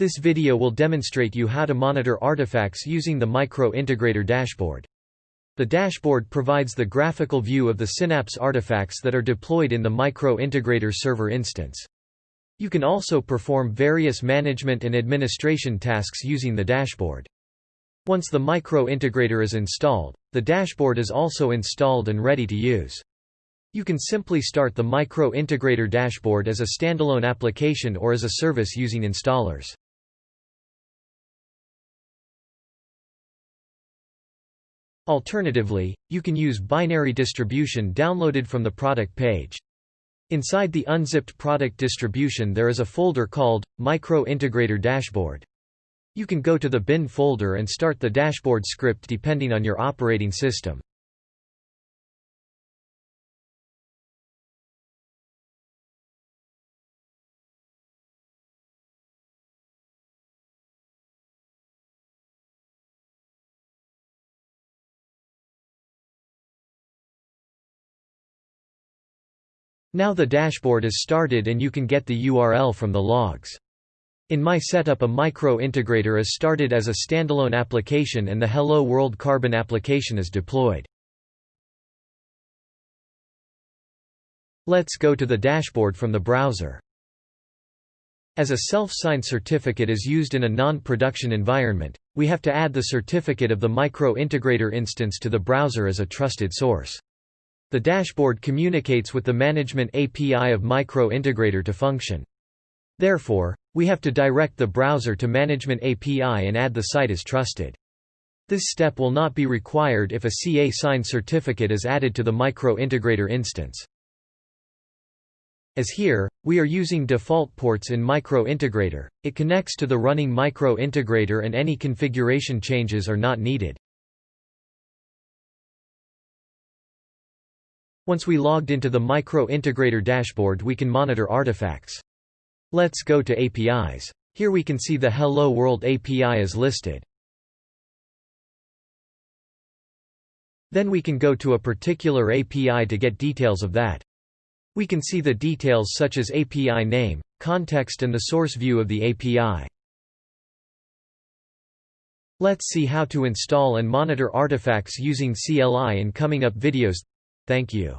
This video will demonstrate you how to monitor artifacts using the Micro Integrator dashboard. The dashboard provides the graphical view of the Synapse artifacts that are deployed in the Micro Integrator server instance. You can also perform various management and administration tasks using the dashboard. Once the Micro Integrator is installed, the dashboard is also installed and ready to use. You can simply start the Micro Integrator dashboard as a standalone application or as a service using installers. Alternatively, you can use binary distribution downloaded from the product page. Inside the unzipped product distribution there is a folder called, Micro Integrator Dashboard. You can go to the bin folder and start the dashboard script depending on your operating system. Now the dashboard is started and you can get the URL from the logs. In my setup a micro integrator is started as a standalone application and the Hello World Carbon application is deployed. Let's go to the dashboard from the browser. As a self-signed certificate is used in a non-production environment, we have to add the certificate of the micro integrator instance to the browser as a trusted source. The dashboard communicates with the management API of Micro Integrator to function. Therefore, we have to direct the browser to Management API and add the site as trusted. This step will not be required if a CA signed certificate is added to the Micro Integrator instance. As here, we are using default ports in Micro Integrator, it connects to the running Micro Integrator and any configuration changes are not needed. Once we logged into the Micro Integrator dashboard we can monitor artifacts. Let's go to APIs. Here we can see the Hello World API is listed. Then we can go to a particular API to get details of that. We can see the details such as API name, context and the source view of the API. Let's see how to install and monitor artifacts using CLI in coming up videos. Thank you.